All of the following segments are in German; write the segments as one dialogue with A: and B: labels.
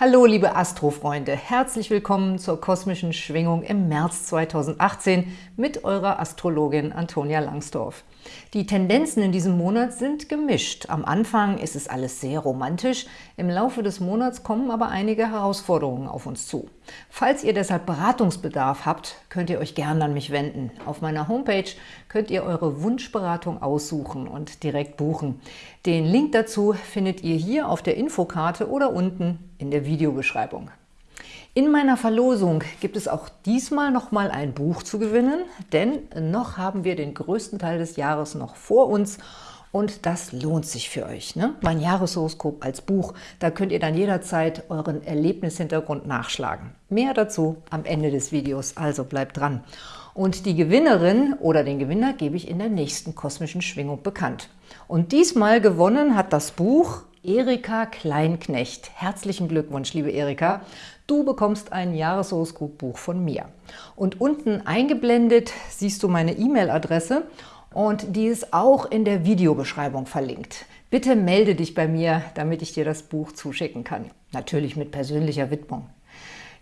A: Hallo liebe Astrofreunde, herzlich willkommen zur kosmischen Schwingung im März 2018 mit eurer Astrologin Antonia Langsdorf. Die Tendenzen in diesem Monat sind gemischt. Am Anfang ist es alles sehr romantisch, im Laufe des Monats kommen aber einige Herausforderungen auf uns zu. Falls ihr deshalb Beratungsbedarf habt, könnt ihr euch gerne an mich wenden. Auf meiner Homepage könnt ihr eure Wunschberatung aussuchen und direkt buchen. Den Link dazu findet ihr hier auf der Infokarte oder unten in der Videobeschreibung. In meiner Verlosung gibt es auch diesmal noch mal ein Buch zu gewinnen, denn noch haben wir den größten Teil des Jahres noch vor uns und das lohnt sich für euch. Ne? Mein Jahreshoroskop als Buch, da könnt ihr dann jederzeit euren Erlebnishintergrund nachschlagen. Mehr dazu am Ende des Videos, also bleibt dran. Und die Gewinnerin oder den Gewinner gebe ich in der nächsten kosmischen Schwingung bekannt. Und diesmal gewonnen hat das Buch Erika Kleinknecht. Herzlichen Glückwunsch, liebe Erika. Du bekommst ein Jahreshoroskopbuch von mir. Und unten eingeblendet siehst du meine E-Mail-Adresse und die ist auch in der Videobeschreibung verlinkt. Bitte melde dich bei mir, damit ich dir das Buch zuschicken kann. Natürlich mit persönlicher Widmung.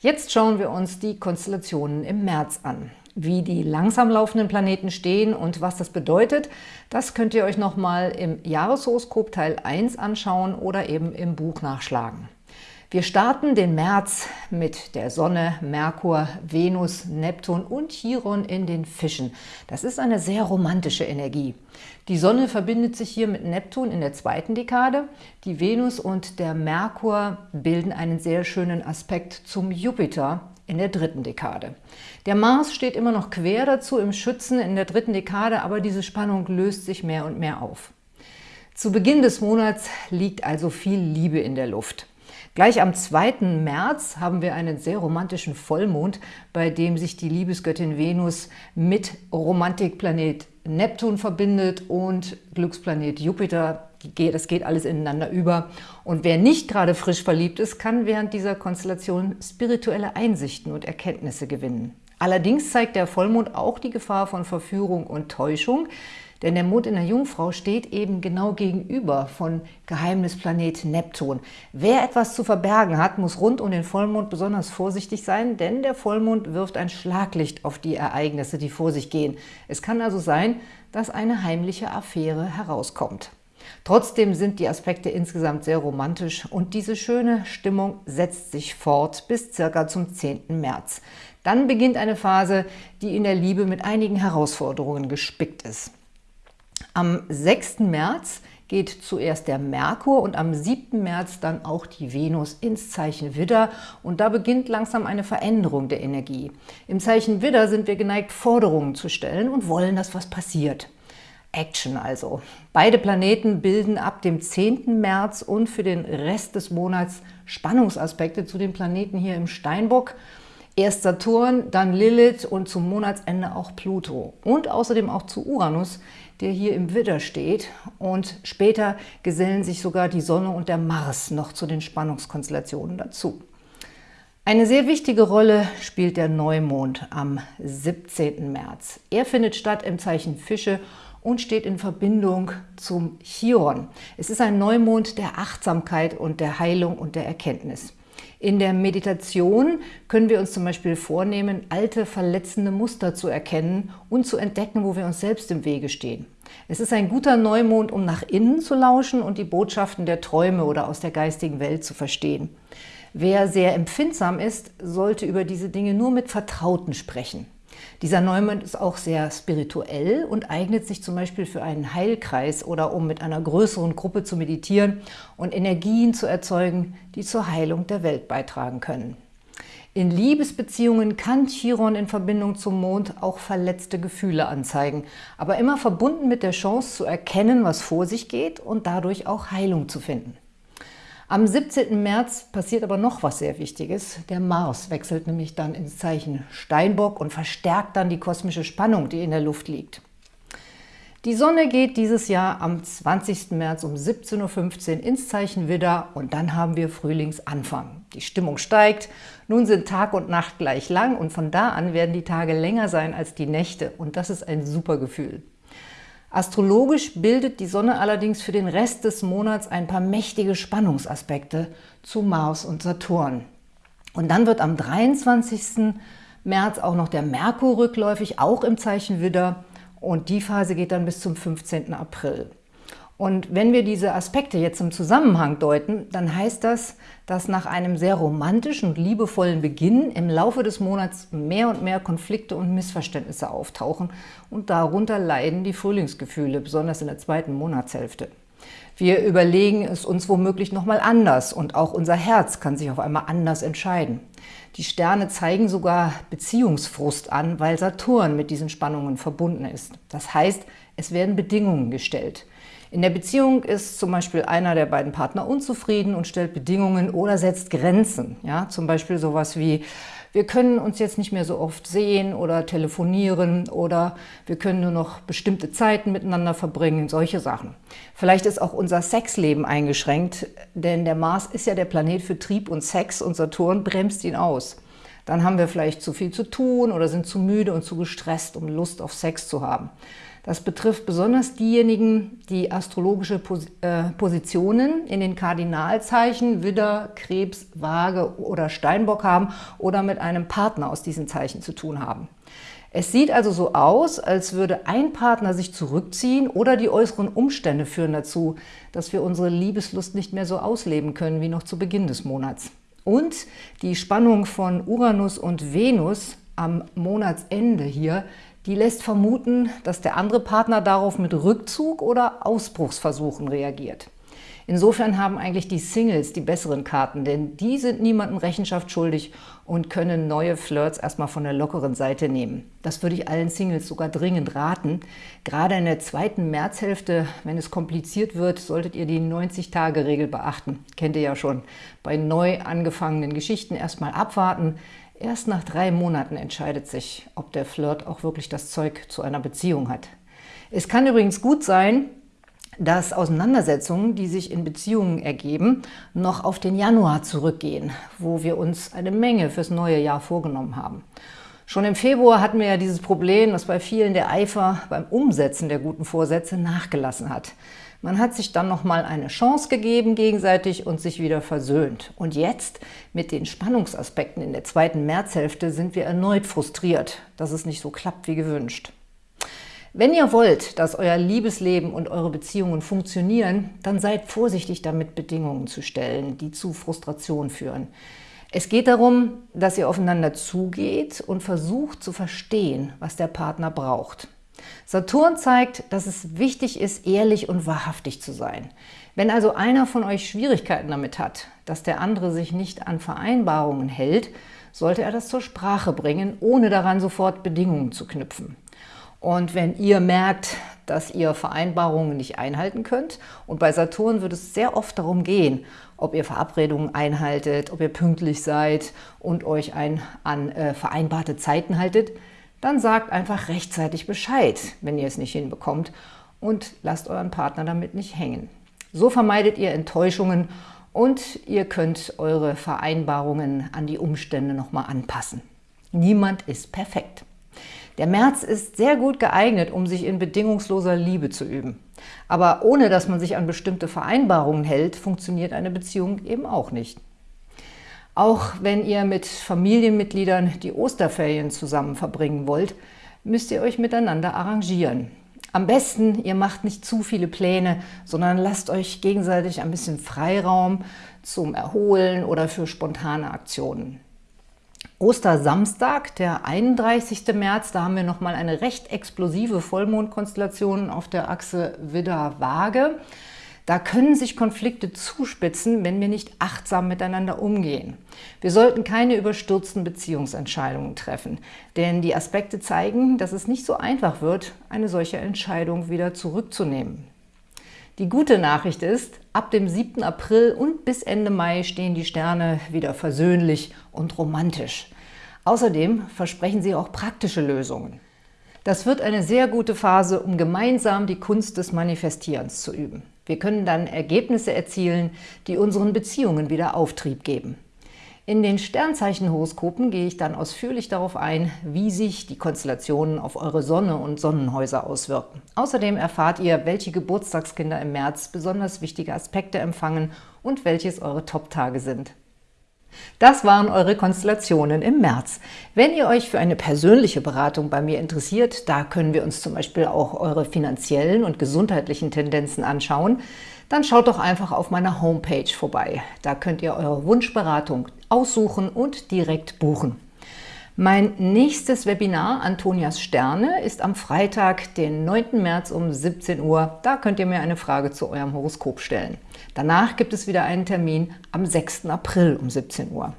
A: Jetzt schauen wir uns die Konstellationen im März an. Wie die langsam laufenden Planeten stehen und was das bedeutet, das könnt ihr euch nochmal im Jahreshoroskop Teil 1 anschauen oder eben im Buch nachschlagen. Wir starten den März mit der Sonne, Merkur, Venus, Neptun und Chiron in den Fischen. Das ist eine sehr romantische Energie. Die Sonne verbindet sich hier mit Neptun in der zweiten Dekade. Die Venus und der Merkur bilden einen sehr schönen Aspekt zum Jupiter in der dritten Dekade. Der Mars steht immer noch quer dazu im Schützen in der dritten Dekade, aber diese Spannung löst sich mehr und mehr auf. Zu Beginn des Monats liegt also viel Liebe in der Luft. Gleich am 2. März haben wir einen sehr romantischen Vollmond, bei dem sich die Liebesgöttin Venus mit Romantikplanet Neptun verbindet und Glücksplanet Jupiter. Das geht alles ineinander über. Und wer nicht gerade frisch verliebt ist, kann während dieser Konstellation spirituelle Einsichten und Erkenntnisse gewinnen. Allerdings zeigt der Vollmond auch die Gefahr von Verführung und Täuschung, denn der Mond in der Jungfrau steht eben genau gegenüber von Geheimnisplanet Neptun. Wer etwas zu verbergen hat, muss rund um den Vollmond besonders vorsichtig sein, denn der Vollmond wirft ein Schlaglicht auf die Ereignisse, die vor sich gehen. Es kann also sein, dass eine heimliche Affäre herauskommt. Trotzdem sind die Aspekte insgesamt sehr romantisch und diese schöne Stimmung setzt sich fort bis circa zum 10. März. Dann beginnt eine Phase, die in der Liebe mit einigen Herausforderungen gespickt ist. Am 6. März geht zuerst der Merkur und am 7. März dann auch die Venus ins Zeichen Widder und da beginnt langsam eine Veränderung der Energie. Im Zeichen Widder sind wir geneigt, Forderungen zu stellen und wollen, dass was passiert. Action also. Beide Planeten bilden ab dem 10. März und für den Rest des Monats Spannungsaspekte zu den Planeten hier im Steinbock. Erst Saturn, dann Lilith und zum Monatsende auch Pluto und außerdem auch zu Uranus, der hier im Widder steht. Und später gesellen sich sogar die Sonne und der Mars noch zu den Spannungskonstellationen dazu. Eine sehr wichtige Rolle spielt der Neumond am 17. März. Er findet statt im Zeichen Fische und steht in Verbindung zum Chiron. Es ist ein Neumond der Achtsamkeit und der Heilung und der Erkenntnis. In der Meditation können wir uns zum Beispiel vornehmen, alte, verletzende Muster zu erkennen und zu entdecken, wo wir uns selbst im Wege stehen. Es ist ein guter Neumond, um nach innen zu lauschen und die Botschaften der Träume oder aus der geistigen Welt zu verstehen. Wer sehr empfindsam ist, sollte über diese Dinge nur mit Vertrauten sprechen. Dieser Neumond ist auch sehr spirituell und eignet sich zum Beispiel für einen Heilkreis oder um mit einer größeren Gruppe zu meditieren und Energien zu erzeugen, die zur Heilung der Welt beitragen können. In Liebesbeziehungen kann Chiron in Verbindung zum Mond auch verletzte Gefühle anzeigen, aber immer verbunden mit der Chance zu erkennen, was vor sich geht und dadurch auch Heilung zu finden. Am 17. März passiert aber noch was sehr Wichtiges. Der Mars wechselt nämlich dann ins Zeichen Steinbock und verstärkt dann die kosmische Spannung, die in der Luft liegt. Die Sonne geht dieses Jahr am 20. März um 17.15 Uhr ins Zeichen Widder und dann haben wir Frühlingsanfang. Die Stimmung steigt, nun sind Tag und Nacht gleich lang und von da an werden die Tage länger sein als die Nächte und das ist ein super Gefühl. Astrologisch bildet die Sonne allerdings für den Rest des Monats ein paar mächtige Spannungsaspekte zu Mars und Saturn. Und dann wird am 23. März auch noch der Merkur rückläufig, auch im Zeichen Widder. Und die Phase geht dann bis zum 15. April. Und wenn wir diese Aspekte jetzt im Zusammenhang deuten, dann heißt das, dass nach einem sehr romantischen und liebevollen Beginn im Laufe des Monats mehr und mehr Konflikte und Missverständnisse auftauchen und darunter leiden die Frühlingsgefühle, besonders in der zweiten Monatshälfte. Wir überlegen es uns womöglich nochmal anders und auch unser Herz kann sich auf einmal anders entscheiden. Die Sterne zeigen sogar Beziehungsfrust an, weil Saturn mit diesen Spannungen verbunden ist. Das heißt, es werden Bedingungen gestellt. In der Beziehung ist zum Beispiel einer der beiden Partner unzufrieden und stellt Bedingungen oder setzt Grenzen. Ja, zum Beispiel sowas wie, wir können uns jetzt nicht mehr so oft sehen oder telefonieren oder wir können nur noch bestimmte Zeiten miteinander verbringen, solche Sachen. Vielleicht ist auch unser Sexleben eingeschränkt, denn der Mars ist ja der Planet für Trieb und Sex und Saturn bremst ihn aus. Dann haben wir vielleicht zu viel zu tun oder sind zu müde und zu gestresst, um Lust auf Sex zu haben. Das betrifft besonders diejenigen, die astrologische äh, Positionen in den Kardinalzeichen Widder, Krebs, Waage oder Steinbock haben oder mit einem Partner aus diesen Zeichen zu tun haben. Es sieht also so aus, als würde ein Partner sich zurückziehen oder die äußeren Umstände führen dazu, dass wir unsere Liebeslust nicht mehr so ausleben können wie noch zu Beginn des Monats. Und die Spannung von Uranus und Venus am Monatsende hier die lässt vermuten, dass der andere Partner darauf mit Rückzug oder Ausbruchsversuchen reagiert. Insofern haben eigentlich die Singles die besseren Karten, denn die sind niemandem Rechenschaft schuldig und können neue Flirts erstmal von der lockeren Seite nehmen. Das würde ich allen Singles sogar dringend raten. Gerade in der zweiten Märzhälfte, wenn es kompliziert wird, solltet ihr die 90-Tage-Regel beachten. Kennt ihr ja schon. Bei neu angefangenen Geschichten erstmal abwarten, Erst nach drei Monaten entscheidet sich, ob der Flirt auch wirklich das Zeug zu einer Beziehung hat. Es kann übrigens gut sein, dass Auseinandersetzungen, die sich in Beziehungen ergeben, noch auf den Januar zurückgehen, wo wir uns eine Menge fürs neue Jahr vorgenommen haben. Schon im Februar hatten wir ja dieses Problem, dass bei vielen der Eifer beim Umsetzen der guten Vorsätze nachgelassen hat. Man hat sich dann nochmal eine Chance gegeben gegenseitig und sich wieder versöhnt. Und jetzt, mit den Spannungsaspekten in der zweiten Märzhälfte, sind wir erneut frustriert, dass es nicht so klappt wie gewünscht. Wenn ihr wollt, dass euer Liebesleben und eure Beziehungen funktionieren, dann seid vorsichtig damit, Bedingungen zu stellen, die zu Frustration führen. Es geht darum, dass ihr aufeinander zugeht und versucht zu verstehen, was der Partner braucht. Saturn zeigt, dass es wichtig ist, ehrlich und wahrhaftig zu sein. Wenn also einer von euch Schwierigkeiten damit hat, dass der andere sich nicht an Vereinbarungen hält, sollte er das zur Sprache bringen, ohne daran sofort Bedingungen zu knüpfen. Und wenn ihr merkt, dass ihr Vereinbarungen nicht einhalten könnt, und bei Saturn wird es sehr oft darum gehen, ob ihr Verabredungen einhaltet, ob ihr pünktlich seid und euch ein, an äh, vereinbarte Zeiten haltet, dann sagt einfach rechtzeitig Bescheid, wenn ihr es nicht hinbekommt und lasst euren Partner damit nicht hängen. So vermeidet ihr Enttäuschungen und ihr könnt eure Vereinbarungen an die Umstände nochmal anpassen. Niemand ist perfekt. Der März ist sehr gut geeignet, um sich in bedingungsloser Liebe zu üben. Aber ohne dass man sich an bestimmte Vereinbarungen hält, funktioniert eine Beziehung eben auch nicht. Auch wenn ihr mit Familienmitgliedern die Osterferien zusammen verbringen wollt, müsst ihr euch miteinander arrangieren. Am besten, ihr macht nicht zu viele Pläne, sondern lasst euch gegenseitig ein bisschen Freiraum zum Erholen oder für spontane Aktionen. Ostersamstag, der 31. März, da haben wir nochmal eine recht explosive Vollmondkonstellation auf der Achse Widder-Waage. Da können sich Konflikte zuspitzen, wenn wir nicht achtsam miteinander umgehen. Wir sollten keine überstürzten Beziehungsentscheidungen treffen, denn die Aspekte zeigen, dass es nicht so einfach wird, eine solche Entscheidung wieder zurückzunehmen. Die gute Nachricht ist, ab dem 7. April und bis Ende Mai stehen die Sterne wieder versöhnlich und romantisch. Außerdem versprechen sie auch praktische Lösungen. Das wird eine sehr gute Phase, um gemeinsam die Kunst des Manifestierens zu üben. Wir können dann Ergebnisse erzielen, die unseren Beziehungen wieder Auftrieb geben. In den Sternzeichenhoroskopen gehe ich dann ausführlich darauf ein, wie sich die Konstellationen auf eure Sonne und Sonnenhäuser auswirken. Außerdem erfahrt ihr, welche Geburtstagskinder im März besonders wichtige Aspekte empfangen und welches eure Top-Tage sind. Das waren eure Konstellationen im März. Wenn ihr euch für eine persönliche Beratung bei mir interessiert, da können wir uns zum Beispiel auch eure finanziellen und gesundheitlichen Tendenzen anschauen, dann schaut doch einfach auf meiner Homepage vorbei. Da könnt ihr eure Wunschberatung aussuchen und direkt buchen. Mein nächstes Webinar, Antonias Sterne, ist am Freitag, den 9. März um 17 Uhr. Da könnt ihr mir eine Frage zu eurem Horoskop stellen. Danach gibt es wieder einen Termin am 6. April um 17 Uhr.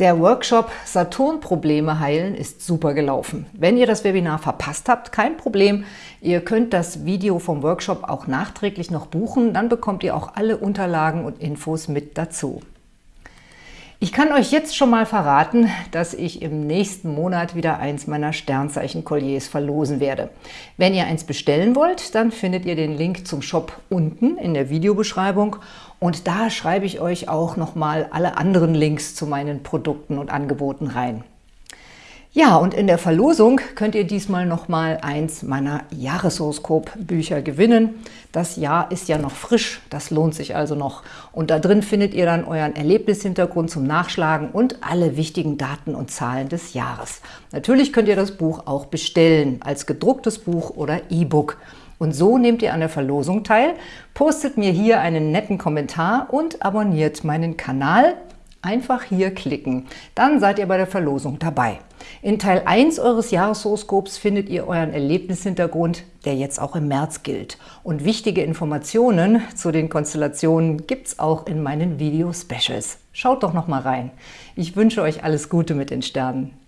A: Der Workshop Saturn-Probleme heilen ist super gelaufen. Wenn ihr das Webinar verpasst habt, kein Problem. Ihr könnt das Video vom Workshop auch nachträglich noch buchen, dann bekommt ihr auch alle Unterlagen und Infos mit dazu. Ich kann euch jetzt schon mal verraten, dass ich im nächsten Monat wieder eins meiner Sternzeichen-Kolliers verlosen werde. Wenn ihr eins bestellen wollt, dann findet ihr den Link zum Shop unten in der Videobeschreibung und da schreibe ich euch auch nochmal alle anderen Links zu meinen Produkten und Angeboten rein. Ja, und in der Verlosung könnt ihr diesmal noch mal eins meiner Jahreshoroskop-Bücher gewinnen. Das Jahr ist ja noch frisch, das lohnt sich also noch. Und da drin findet ihr dann euren Erlebnishintergrund zum Nachschlagen und alle wichtigen Daten und Zahlen des Jahres. Natürlich könnt ihr das Buch auch bestellen, als gedrucktes Buch oder E-Book. Und so nehmt ihr an der Verlosung teil, postet mir hier einen netten Kommentar und abonniert meinen Kanal. Einfach hier klicken, dann seid ihr bei der Verlosung dabei. In Teil 1 eures Jahreshoroskops findet ihr euren Erlebnishintergrund, der jetzt auch im März gilt. Und wichtige Informationen zu den Konstellationen gibt es auch in meinen Video-Specials. Schaut doch noch mal rein. Ich wünsche euch alles Gute mit den Sternen.